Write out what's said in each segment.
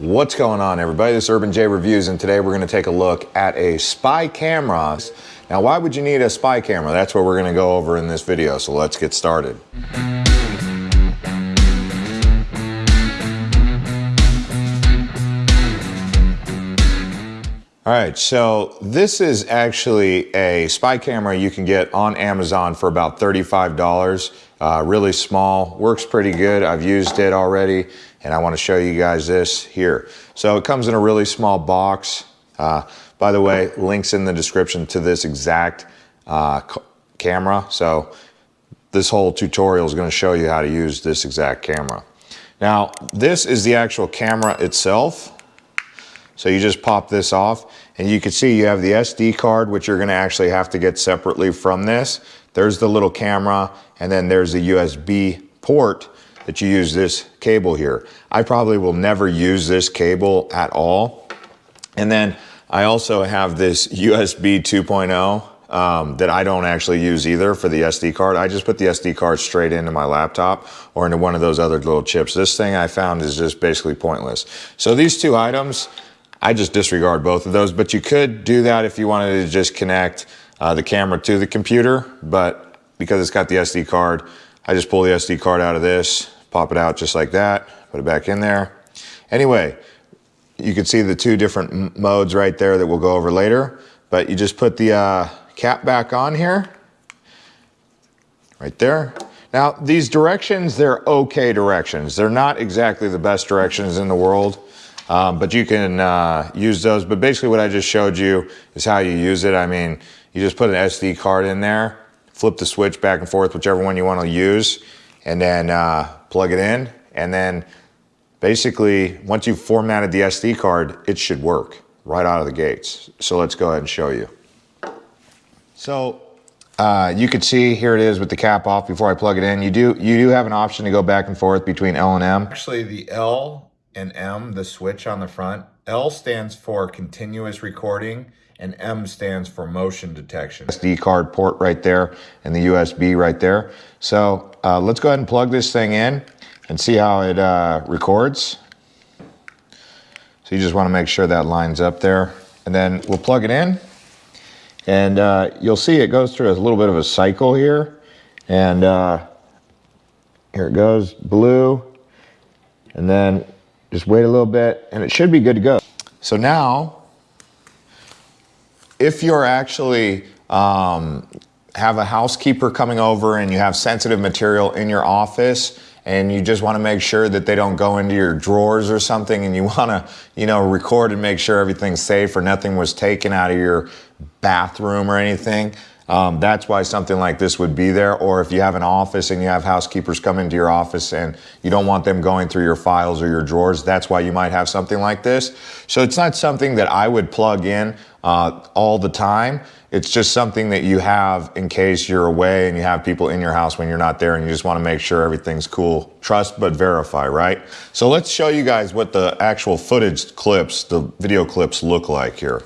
What's going on everybody? This is Urban J Reviews and today we're going to take a look at a spy camera. Now why would you need a spy camera? That's what we're going to go over in this video, so let's get started. All right, so this is actually a spy camera you can get on Amazon for about $35. Uh, really small, works pretty good. I've used it already and I wanna show you guys this here. So it comes in a really small box. Uh, by the way, links in the description to this exact uh, camera. So this whole tutorial is gonna show you how to use this exact camera. Now, this is the actual camera itself. So you just pop this off and you can see you have the SD card, which you're gonna actually have to get separately from this. There's the little camera and then there's the USB port that you use this cable here. I probably will never use this cable at all. And then I also have this USB 2.0 um, that I don't actually use either for the SD card. I just put the SD card straight into my laptop or into one of those other little chips. This thing I found is just basically pointless. So these two items, I just disregard both of those, but you could do that if you wanted to just connect uh, the camera to the computer, but because it's got the SD card, I just pull the SD card out of this, pop it out just like that, put it back in there. Anyway, you can see the two different modes right there that we'll go over later, but you just put the uh, cap back on here, right there. Now, these directions, they're okay directions. They're not exactly the best directions in the world. Um, but you can uh, use those. But basically what I just showed you is how you use it. I mean, you just put an SD card in there, flip the switch back and forth, whichever one you want to use, and then uh, plug it in. And then basically, once you've formatted the SD card, it should work right out of the gates. So let's go ahead and show you. So uh, you can see here it is with the cap off before I plug it in. You do, you do have an option to go back and forth between L and M. Actually, the L and M, the switch on the front. L stands for continuous recording and M stands for motion detection. SD card port right there and the USB right there. So uh, let's go ahead and plug this thing in and see how it uh, records. So you just want to make sure that lines up there. And then we'll plug it in and uh, you'll see it goes through a little bit of a cycle here. And uh, here it goes, blue. And then just wait a little bit and it should be good to go. So now, if you're actually um, have a housekeeper coming over and you have sensitive material in your office and you just want to make sure that they don't go into your drawers or something and you want to, you know, record and make sure everything's safe or nothing was taken out of your bathroom or anything, um, that's why something like this would be there. Or if you have an office and you have housekeepers come into your office and you don't want them going through your files or your drawers, that's why you might have something like this. So it's not something that I would plug in uh, all the time. It's just something that you have in case you're away and you have people in your house when you're not there and you just want to make sure everything's cool. Trust but verify, right? So let's show you guys what the actual footage clips, the video clips look like here.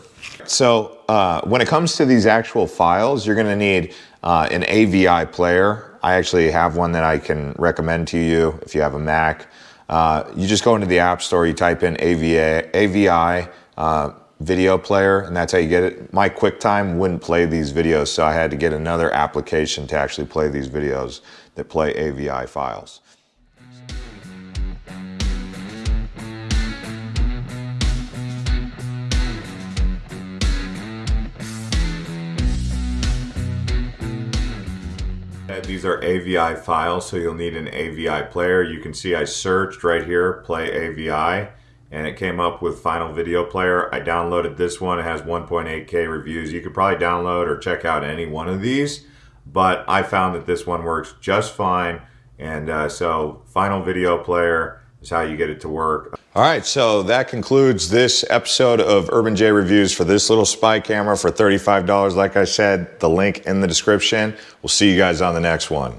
So uh, when it comes to these actual files, you're gonna need uh, an AVI player. I actually have one that I can recommend to you if you have a Mac. Uh, you just go into the App Store, you type in AVA, AVI uh, video player, and that's how you get it. My QuickTime wouldn't play these videos, so I had to get another application to actually play these videos that play AVI files. These are AVI files, so you'll need an AVI player. You can see I searched right here, play AVI, and it came up with Final Video Player. I downloaded this one. It has 1.8K reviews. You could probably download or check out any one of these, but I found that this one works just fine. And uh, so Final Video Player, is how you get it to work. All right, so that concludes this episode of Urban J Reviews for this little spy camera for $35. Like I said, the link in the description. We'll see you guys on the next one.